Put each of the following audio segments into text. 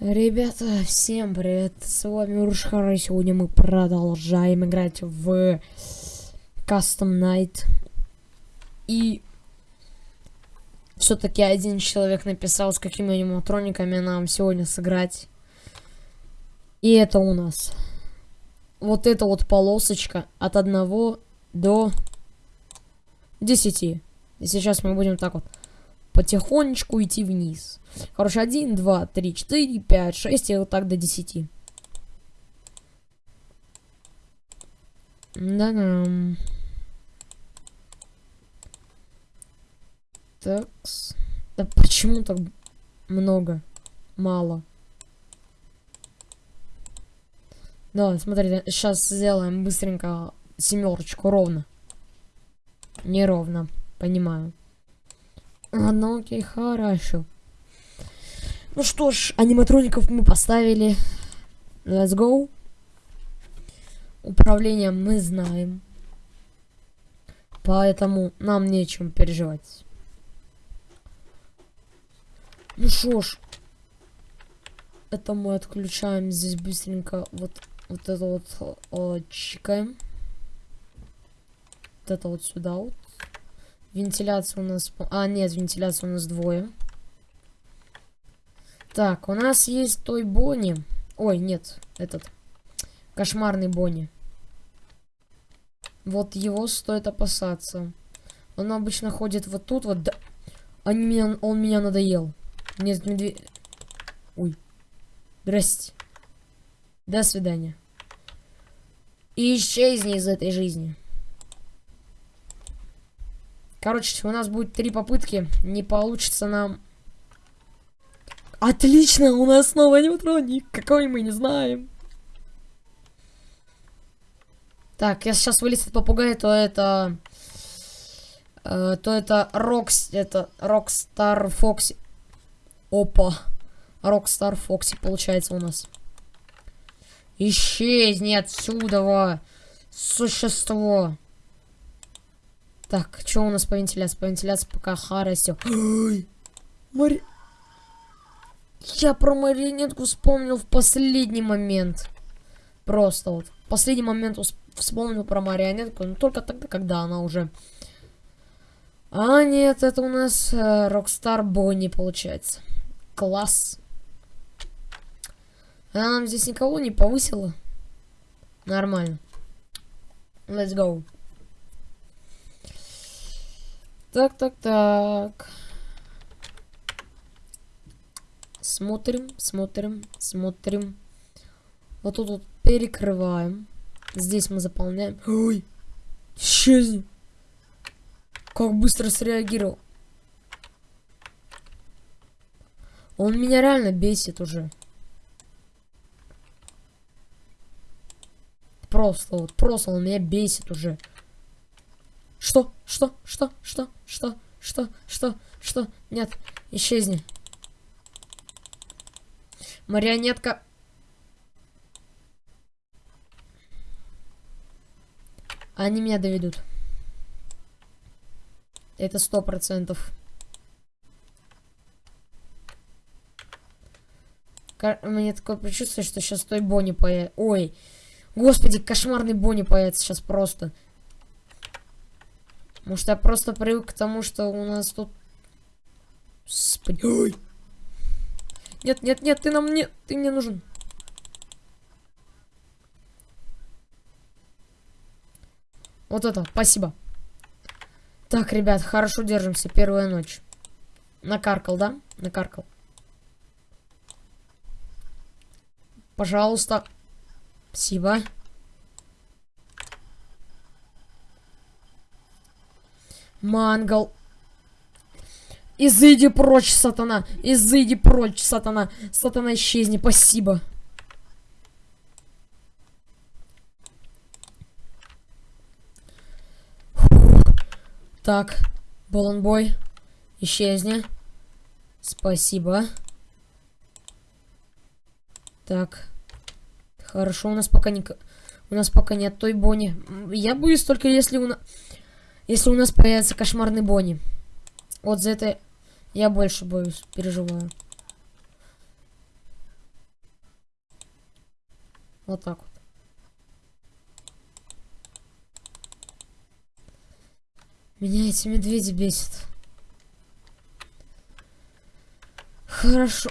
Ребята, всем привет, с вами Урушхара, и сегодня мы продолжаем играть в Custom Night. И все-таки один человек написал, с какими аниматрониками нам сегодня сыграть. И это у нас вот эта вот полосочка от 1 до 10. И сейчас мы будем так вот потихонечку идти вниз. Короче, 1, 2, 3, 4, 5, 6 и вот так до 10. Да-да. Так. Да почему так много? Мало. Да, смотрите, сейчас сделаем быстренько семерочку ровно. Неровно, понимаю. Ну окей, хорошо. Ну что ж, аниматроников мы поставили. Let's go. Управление мы знаем. Поэтому нам нечем переживать. Ну что ж. Это мы отключаем здесь быстренько вот, вот это вот о, чикаем. Вот это вот сюда вот. Вентиляция у нас... А, нет, вентиляция у нас двое. Так, у нас есть той Бонни. Ой, нет, этот. Кошмарный Бонни. Вот его стоит опасаться. Он обычно ходит вот тут вот. Да... Они меня... Он меня надоел. Нет, медведь... Ой. Здрасте. До свидания. И исчезни из этой жизни. Короче, у нас будет три попытки. Не получится нам... Отлично, у нас снова аниматроник. Какой мы не знаем. Так, я сейчас вылез попугая, то это... Э, то это Рокс... Это Рокстар Фокси. Опа. Рокстар Фокси получается у нас. Исчезни отсюда, существо. Так, что у нас по вентиляции? По вентиляции пока харасё. Мари... Я про марионетку вспомнил в последний момент. Просто вот. В последний момент вспомнил про марионетку, но только тогда, когда она уже... А, нет, это у нас Рокстар э, Бонни получается. Класс. Она нам здесь никого не повысила. Нормально. Let's go. Так, так, так. Смотрим, смотрим, смотрим. Вот тут вот перекрываем. Здесь мы заполняем. Ой, исчезни. Как быстро среагировал. Он меня реально бесит уже. Просто вот, просто он меня бесит уже. Что? Что? Что? Что? Что? Что? Что? Что? Нет. Исчезни. Марионетка. Они меня доведут. Это сто процентов. Мне такое предчувствие, что сейчас той Бонни появится. Ой. Господи, кошмарный Бонни появится сейчас просто. Может, я просто привык к тому, что у нас тут... Господи. Ой. Нет, нет, нет, ты нам не... Ты мне нужен. Вот это, спасибо. Так, ребят, хорошо держимся. Первая ночь. Накаркал, да? Накаркал. Пожалуйста. Спасибо. Мангал. Изыди прочь, сатана. Изыди прочь, сатана. Сатана, исчезни. Спасибо. Так. Баланбой. Исчезни. Спасибо. Так. Хорошо, у нас пока не... У нас пока нет той Бонни. Я боюсь только если у нас... Если у нас появится кошмарный Бонни. Вот за это я больше боюсь, переживаю. Вот так вот. Меня эти медведи бесят. Хорошо.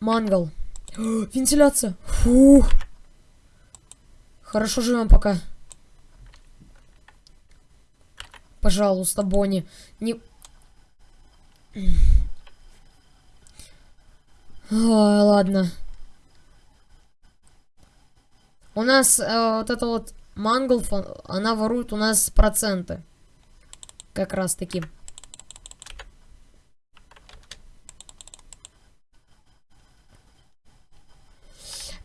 Мангал. Вентиляция. Фух. Хорошо живем пока. Пожалуйста, Бонни. Не... Ой, ладно. У нас э, вот это вот Манглф, она ворует у нас проценты. Как раз таки.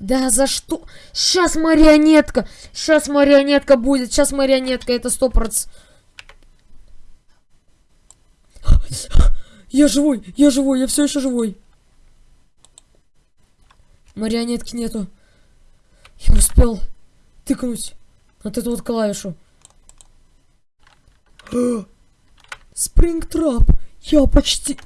Да за что? Сейчас марионетка. Сейчас марионетка будет. Сейчас марионетка. Это сто процентов. Я живой. Я живой. Я все еще живой. Марионетки нету. Я успел тыкнуть вот эту вот клавишу. Спрингтрап. Я почти...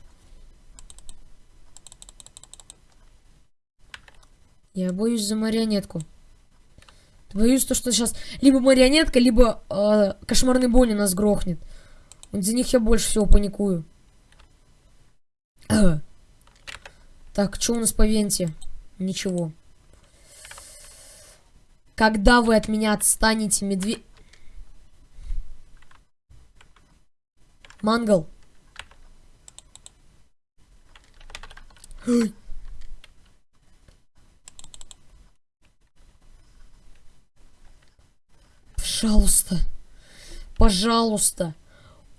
Я боюсь за марионетку. Боюсь, то, что сейчас либо марионетка, либо э, кошмарный Бонни нас грохнет. Вот за них я больше всего паникую. Так, что у нас по венте? Ничего. Когда вы от меня отстанете, медведь... Мангал. Пожалуйста. Пожалуйста.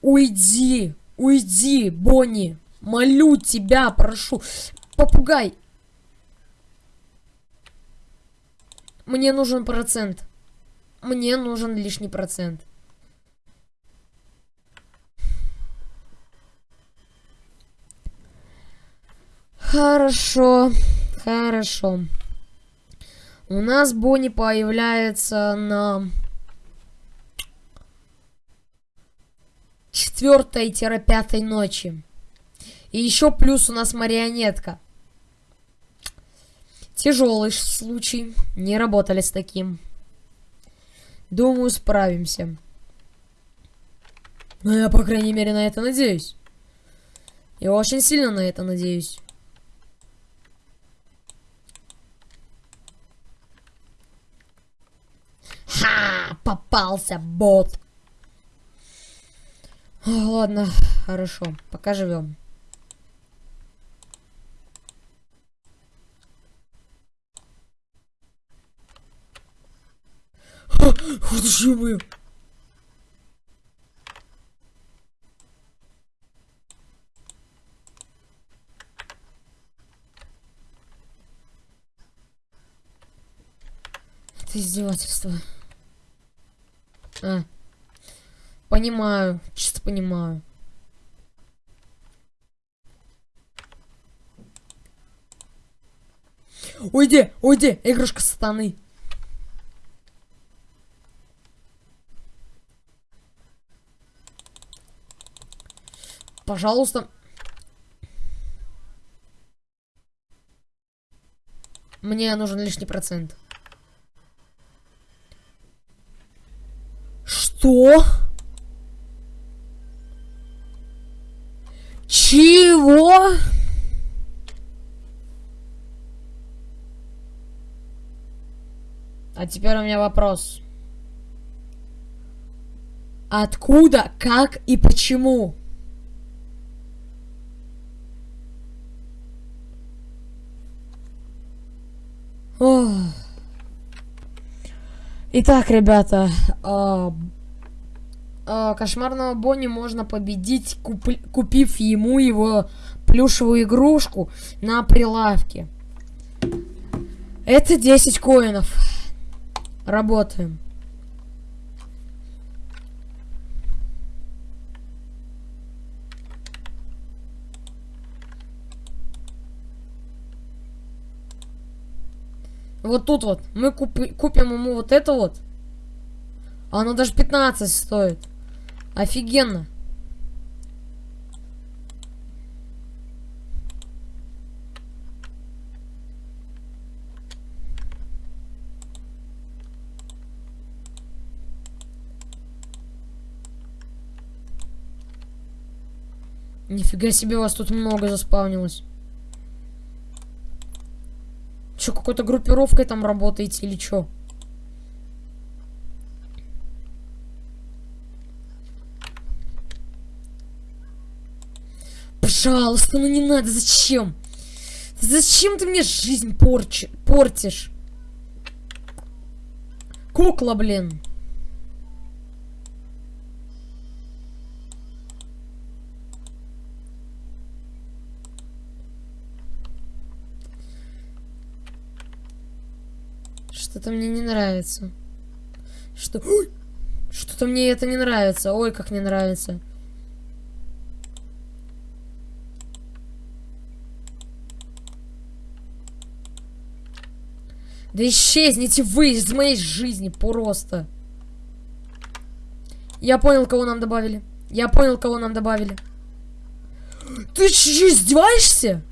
Уйди. Уйди, Бонни. Молю тебя, прошу. Попугай. Мне нужен процент. Мне нужен лишний процент. Хорошо, хорошо. У нас Бонни появляется на четвертой-пятой ночи. И еще плюс у нас марионетка. Тяжелый случай. Не работали с таким. Думаю, справимся. Но я, по крайней мере, на это надеюсь. Я очень сильно на это надеюсь. Ха! Попался бот. Ладно, хорошо. Пока живем. Же мы. Это издевательство. А. Понимаю, чисто понимаю. Уйди, уйди, игрушка сатаны. Пожалуйста. Мне нужен лишний процент. Что? Чего? А теперь у меня вопрос. Откуда, как и почему? Итак, ребята, э, э, кошмарного Бонни можно победить, куп купив ему его плюшевую игрушку на прилавке. Это 10 коинов. Работаем. Вот тут вот. Мы купи, купим ему вот это вот. А оно даже 15 стоит. Офигенно. Нифига себе, вас тут много заспавнилось. Че, какой-то группировкой там работаете или чё? Пожалуйста, ну не надо, зачем? Зачем ты мне жизнь порчи, портишь? Кукла, блин. Что-то мне не нравится. Что... Что-то мне это не нравится. Ой, как не нравится. Да исчезните вы из моей жизни просто. Я понял, кого нам добавили. Я понял, кого нам добавили. Ты что, издеваешься?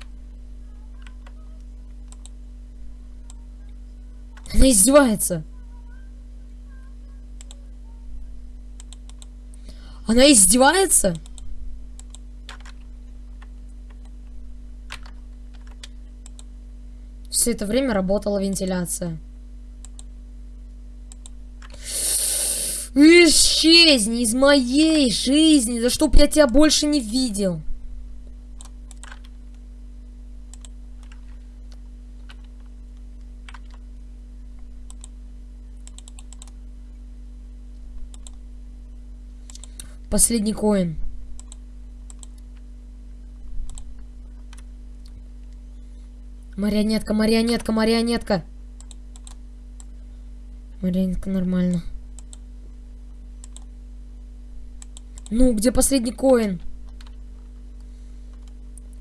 Она издевается. Она издевается? Все это время работала вентиляция. Исчезни из моей жизни, да чтоб я тебя больше не видел. Последний коин. Марионетка, марионетка, марионетка. Марионетка нормально. Ну, где последний коин?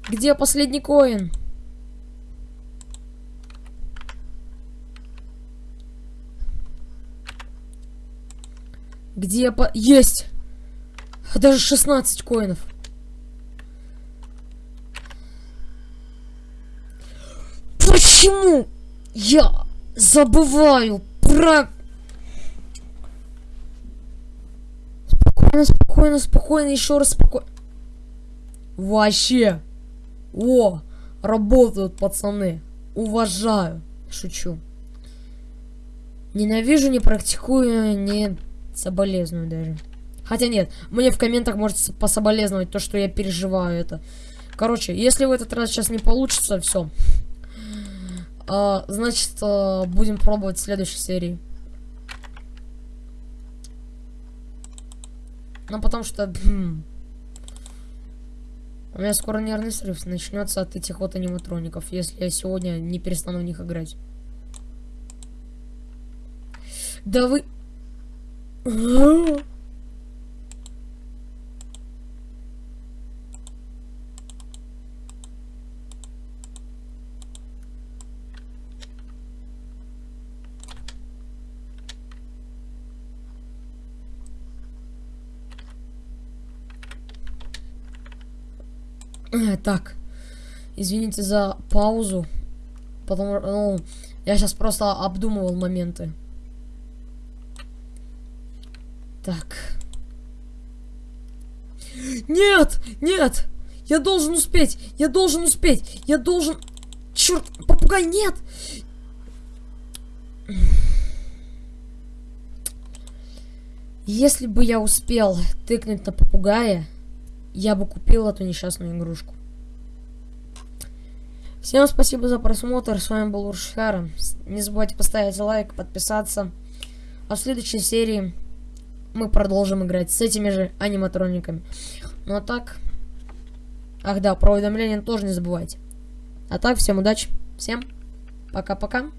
Где последний коин? Где по... Есть! Даже 16 коинов. Почему я забываю про... Спокойно, спокойно, спокойно, еще раз спокойно. Вообще. О, работают пацаны. Уважаю. Шучу. Ненавижу, не практикую, не соболезную даже. Хотя нет, мне в комментах можете пособолезновать то, что я переживаю это. Короче, если в этот раз сейчас не получится, все. А, значит, а, будем пробовать в следующей серии. Ну, потому что... Хм, у меня скоро нервный срыв начнется от этих вот аниматроников, если я сегодня не перестану в них играть. Да вы... так. Извините за паузу. Потому ну, я сейчас просто обдумывал моменты. Так. Нет! Нет! Я должен успеть! Я должен успеть! Я должен... Черт! Попугай, нет! Если бы я успел тыкнуть на попугая, я бы купил эту несчастную игрушку. Всем спасибо за просмотр. С вами был Уршхара. Не забывайте поставить лайк, подписаться. А в следующей серии мы продолжим играть с этими же аниматрониками. Ну а так... Ах да, про уведомления тоже не забывайте. А так, всем удачи. Всем пока-пока.